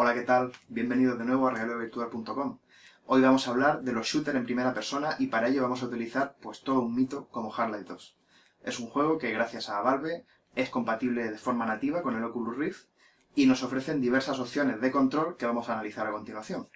Hola, ¿qué tal? Bienvenidos de nuevo a regalovirtual.com. Hoy vamos a hablar de los shooters en primera persona y para ello vamos a utilizar pues todo un mito como Half-Life 2. Es un juego que gracias a Valve es compatible de forma nativa con el Oculus Rift y nos ofrecen diversas opciones de control que vamos a analizar a continuación.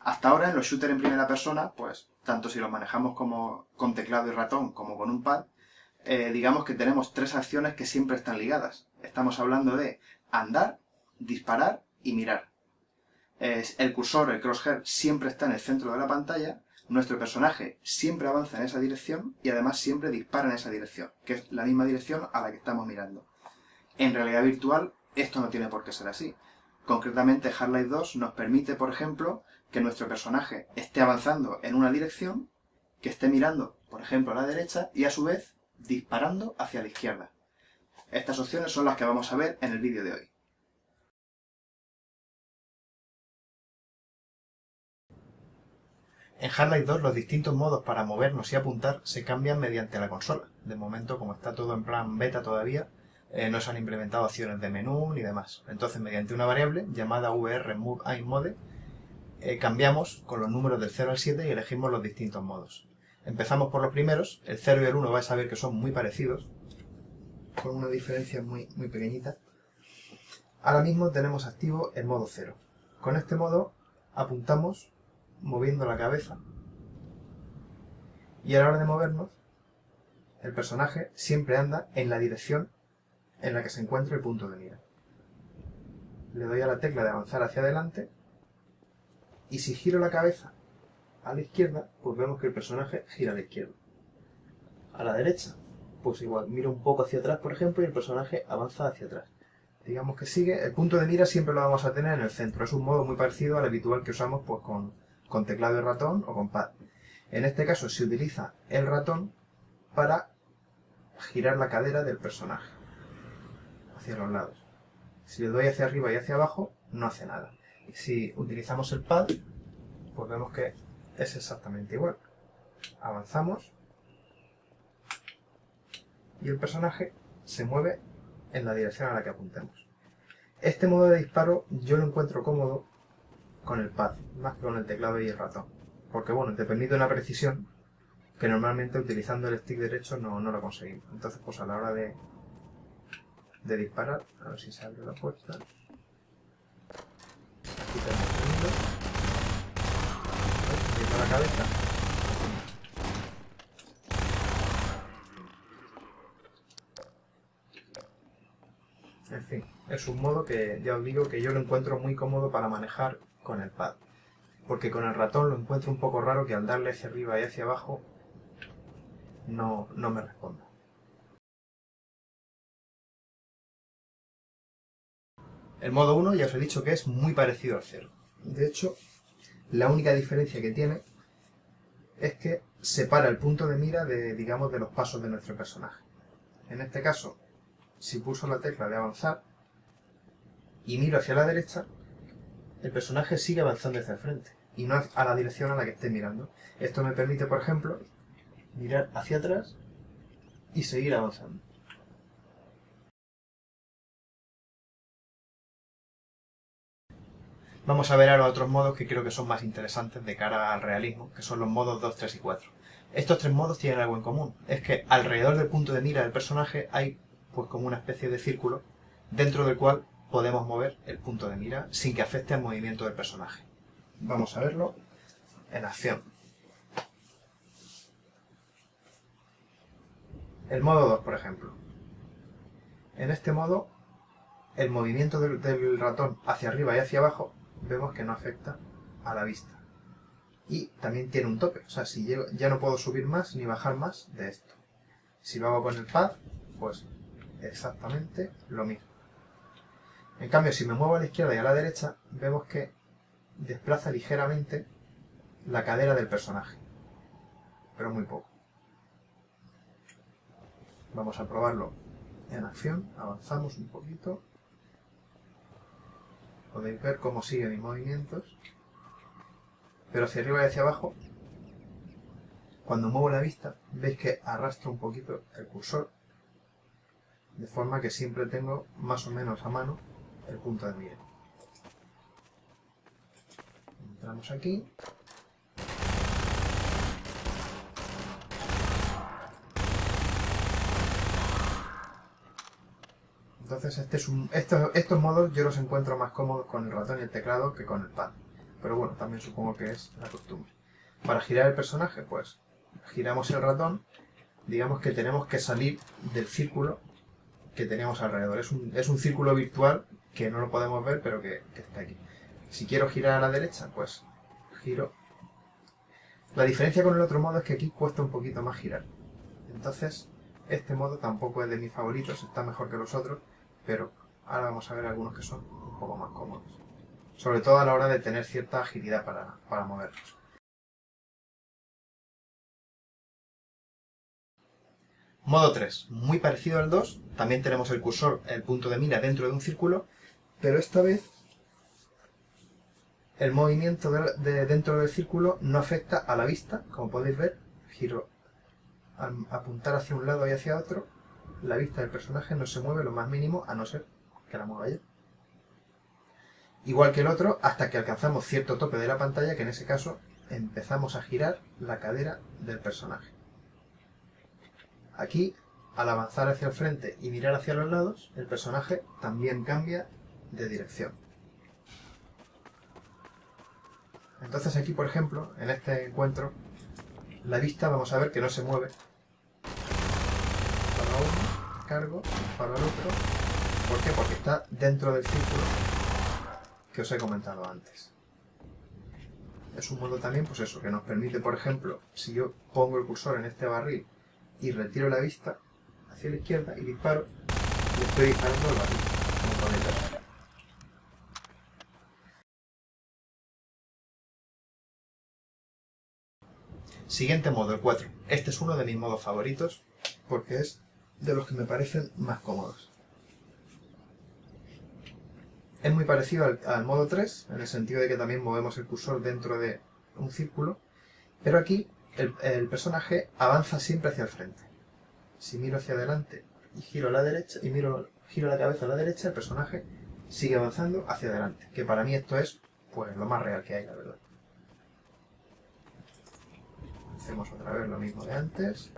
Hasta ahora en los shooters en primera persona, pues tanto si los manejamos como con teclado y ratón como con un pad, eh, digamos que tenemos tres acciones que siempre están ligadas. Estamos hablando de andar, disparar y mirar el cursor, el crosshair, siempre está en el centro de la pantalla, nuestro personaje siempre avanza en esa dirección y además siempre dispara en esa dirección, que es la misma dirección a la que estamos mirando. En realidad virtual esto no tiene por qué ser así. Concretamente Half-Life 2 nos permite, por ejemplo, que nuestro personaje esté avanzando en una dirección, que esté mirando, por ejemplo, a la derecha y a su vez disparando hacia la izquierda. Estas opciones son las que vamos a ver en el vídeo de hoy. En Half-Life 2 los distintos modos para movernos y apuntar se cambian mediante la consola. De momento, como está todo en plan beta todavía, eh, no se han implementado opciones de menú ni demás. Entonces, mediante una variable llamada vrMoveAimMode, eh, cambiamos con los números del 0 al 7 y elegimos los distintos modos. Empezamos por los primeros, el 0 y el 1 vais a ver que son muy parecidos, con una diferencia muy, muy pequeñita. Ahora mismo tenemos activo el modo 0. Con este modo apuntamos moviendo la cabeza. Y a la hora de movernos, el personaje siempre anda en la dirección en la que se encuentra el punto de mira. Le doy a la tecla de avanzar hacia adelante y si giro la cabeza a la izquierda, pues vemos que el personaje gira a la izquierda. A la derecha, pues igual, miro un poco hacia atrás, por ejemplo, y el personaje avanza hacia atrás. Digamos que sigue, el punto de mira siempre lo vamos a tener en el centro. Es un modo muy parecido al habitual que usamos pues con, con teclado y ratón o con pad. En este caso se utiliza el ratón para girar la cadera del personaje hacia los lados. Si le doy hacia arriba y hacia abajo, no hace nada. Si utilizamos el pad, pues vemos que es exactamente igual. Avanzamos y el personaje se mueve en la dirección a la que apuntemos. Este modo de disparo yo lo encuentro cómodo con el pad, más que con el teclado y el ratón. Porque bueno, te permite una precisión que normalmente utilizando el stick derecho no, no lo conseguimos. Entonces pues a la hora de, de disparar, a ver si se abre la puerta. Aquí tenemos el la cabeza. En fin, es un modo que ya os digo que yo lo encuentro muy cómodo para manejar con el pad. Porque con el ratón lo encuentro un poco raro que al darle hacia arriba y hacia abajo no, no me responda. El modo 1 ya os he dicho que es muy parecido al 0. De hecho, la única diferencia que tiene es que separa el punto de mira de, digamos, de los pasos de nuestro personaje. En este caso, si pulso la tecla de avanzar y miro hacia la derecha, el personaje sigue avanzando hacia el frente y no a la dirección a la que esté mirando. Esto me permite, por ejemplo, mirar hacia atrás y seguir avanzando. Vamos a ver ahora otros modos que creo que son más interesantes de cara al realismo, que son los modos 2, 3 y 4. Estos tres modos tienen algo en común, es que alrededor del punto de mira del personaje hay pues como una especie de círculo dentro del cual podemos mover el punto de mira sin que afecte al movimiento del personaje. Vamos a verlo en acción. El modo 2, por ejemplo. En este modo, el movimiento del, ratón hacia arriba y hacia abajo vemos que no afecta a la vista. Y también tiene un tope, o sea, si ya no puedo subir más ni bajar más de esto. Si lo hago con el pad, pues exactamente lo mismo. En cambio, si me muevo a la izquierda y a la derecha, vemos que desplaza ligeramente la cadera del personaje, pero muy poco. Vamos a probarlo en acción, avanzamos un poquito. Podéis ver cómo siguen mis movimientos, pero hacia arriba y hacia abajo, cuando muevo la vista, veis que arrastro un poquito el cursor, de forma que siempre tengo más o menos a mano el punto de mira. Entramos aquí. Entonces este es un, estos, estos modos yo los encuentro más cómodos con el ratón y el teclado que con el pad. Pero bueno, también supongo que es la costumbre. Para girar el personaje, pues giramos el ratón. Digamos que tenemos que salir del círculo que tenemos alrededor. Es un, es un círculo virtual que no lo podemos ver, pero que, está aquí. Si quiero girar a la derecha, pues giro. La diferencia con el otro modo es que aquí cuesta un poquito más girar. Entonces, este modo tampoco es de mis favoritos, está mejor que los otros, pero ahora vamos a ver algunos que son un poco más cómodos. Sobre todo a la hora de tener cierta agilidad para, para moverlos. Modo 3, muy parecido al 2, también tenemos el cursor, el punto de mira dentro de un círculo, pero esta vez el movimiento de, de dentro del círculo no afecta a la vista, como podéis ver, giro al apuntar hacia un lado y hacia otro, la vista del personaje no se mueve lo más mínimo a no ser que la mueva yo. Igual que el otro, hasta que alcanzamos cierto tope de la pantalla, que en ese caso empezamos a girar la cadera del personaje. Aquí, al avanzar hacia el frente y mirar hacia los lados, el personaje también cambia de dirección. Entonces aquí, por ejemplo, en este encuentro, la vista vamos a ver que no se mueve. Para uno, cargo, para el otro. ¿Por qué? Porque está dentro del círculo que os he comentado antes. Es un modo también, pues eso, que nos permite, por ejemplo, si yo pongo el cursor en este barril y retiro la vista hacia la izquierda y disparo, y estoy disparando el barril, como podéis ver. Siguiente modo, el 4. Este es uno de mis modos favoritos porque es de los que me parecen más cómodos. Es muy parecido al, modo 3, en el sentido de que también movemos el cursor dentro de un círculo, pero aquí el, personaje avanza siempre hacia el frente. Si miro hacia adelante y giro la derecha, y miro, giro la cabeza a la derecha, el personaje sigue avanzando hacia adelante, que para mí esto es pues lo más real que hay, la verdad. Hacemos otra vez lo mismo de antes.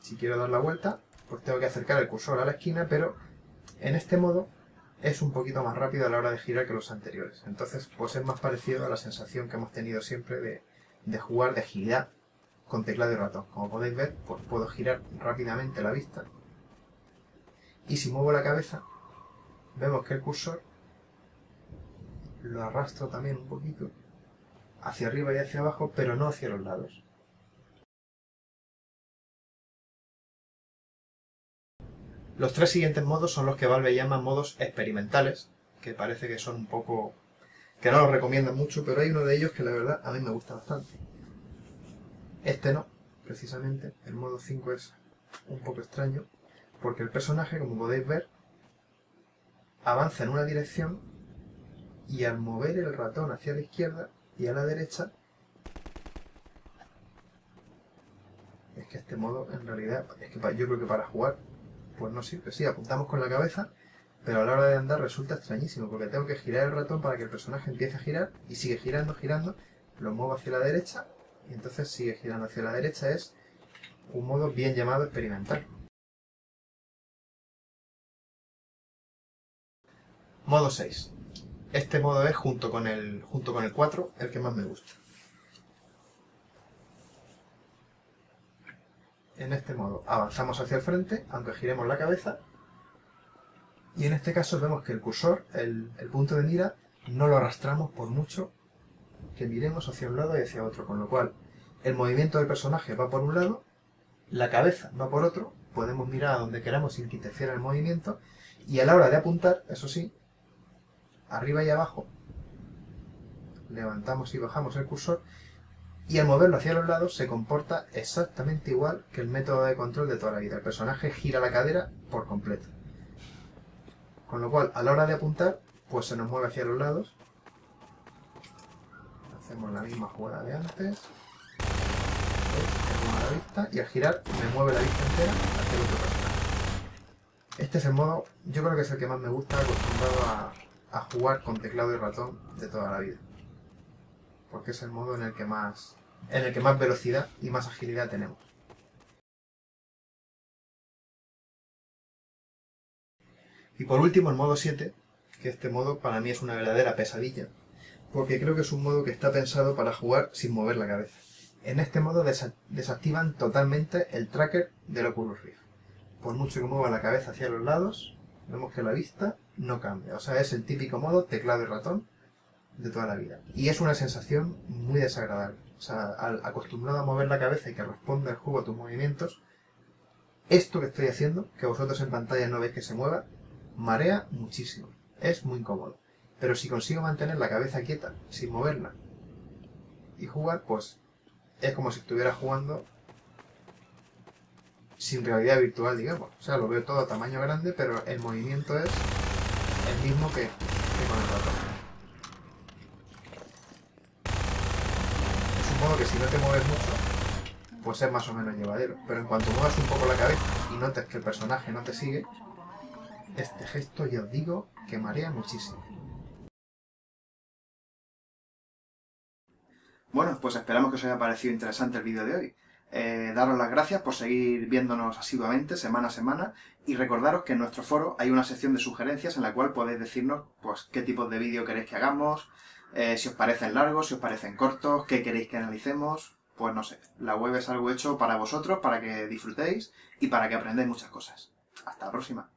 Si quiero dar la vuelta, pues tengo que acercar el cursor a la esquina, pero en este modo es un poquito más rápido a la hora de girar que los anteriores. Entonces, pues es más parecido a la sensación que hemos tenido siempre de, de jugar de agilidad con teclado y ratón. Como podéis ver, pues puedo girar rápidamente la vista. Y si muevo la cabeza, vemos que el cursor lo arrastro también un poquito hacia arriba y hacia abajo, pero no hacia los lados. Los tres siguientes modos son los que Valve llama modos experimentales, que parece que son un poco... que no los recomiendan mucho, pero hay uno de ellos que la verdad a mí me gusta bastante. Este no, precisamente, el modo 5 es un poco extraño, porque el personaje, como podéis ver, avanza en una dirección y al mover el ratón hacia la izquierda y a la derecha es que este modo en realidad es que yo creo que para jugar pues no sirve, sí, apuntamos con la cabeza pero a la hora de andar resulta extrañísimo porque tengo que girar el ratón para que el personaje empiece a girar y sigue girando, girando lo muevo hacia la derecha y entonces sigue girando hacia la derecha es un modo bien llamado experimental Modo 6. Este modo es, junto con, el, junto con el 4, el que más me gusta. En este modo avanzamos hacia el frente, aunque giremos la cabeza. Y en este caso vemos que el cursor, el, el punto de mira, no lo arrastramos por mucho que miremos hacia un lado y hacia otro. Con lo cual, el movimiento del personaje va por un lado, la cabeza va por otro, podemos mirar a donde queramos sin que interfiera el movimiento, y a la hora de apuntar, eso sí, arriba y abajo, levantamos y bajamos el cursor y al moverlo hacia los lados se comporta exactamente igual que el método de control de toda la vida. El personaje gira la cadera por completo. Con lo cual, a la hora de apuntar, pues se nos mueve hacia los lados. Hacemos la misma jugada de antes. La vista y al girar me mueve la vista entera hacia el otro personaje. Este es el modo, yo creo que es el que más me gusta acostumbrado a, a jugar con teclado y ratón de toda la vida. Porque es el modo en el que más, en el que más velocidad y más agilidad tenemos. Y por último el modo 7, que este modo para mí es una verdadera pesadilla, porque creo que es un modo que está pensado para jugar sin mover la cabeza. En este modo desactivan totalmente el tracker del Oculus Rift. Por mucho que mueva la cabeza hacia los lados, vemos que la vista no cambia. O sea, es el típico modo teclado y ratón de toda la vida. Y es una sensación muy desagradable. O sea, al acostumbrado a mover la cabeza y que responda el juego a tus movimientos, esto que estoy haciendo, que vosotros en pantalla no veis que se mueva, marea muchísimo. Es muy incómodo. Pero si consigo mantener la cabeza quieta, sin moverla, y jugar, pues es como si estuviera jugando sin realidad virtual, digamos. O sea, lo veo todo a tamaño grande, pero el movimiento es el mismo que, con el ratón. Modo que si no te mueves mucho, pues es más o menos llevadero. Pero en cuanto muevas un poco la cabeza y notes que el personaje no te sigue, este gesto ya os digo que marea muchísimo. Bueno, pues esperamos que os haya parecido interesante el vídeo de hoy. Eh, daros las gracias por seguir viéndonos asiduamente, semana a semana, y recordaros que en nuestro foro hay una sección de sugerencias en la cual podéis decirnos pues qué tipos de vídeo queréis que hagamos, eh, si os parecen largos, si os parecen cortos, qué queréis que analicemos, pues no sé. La web es algo hecho para vosotros, para que disfrutéis y para que aprendáis muchas cosas. Hasta la próxima.